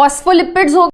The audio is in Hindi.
फॉस्फोलिपिड्स हो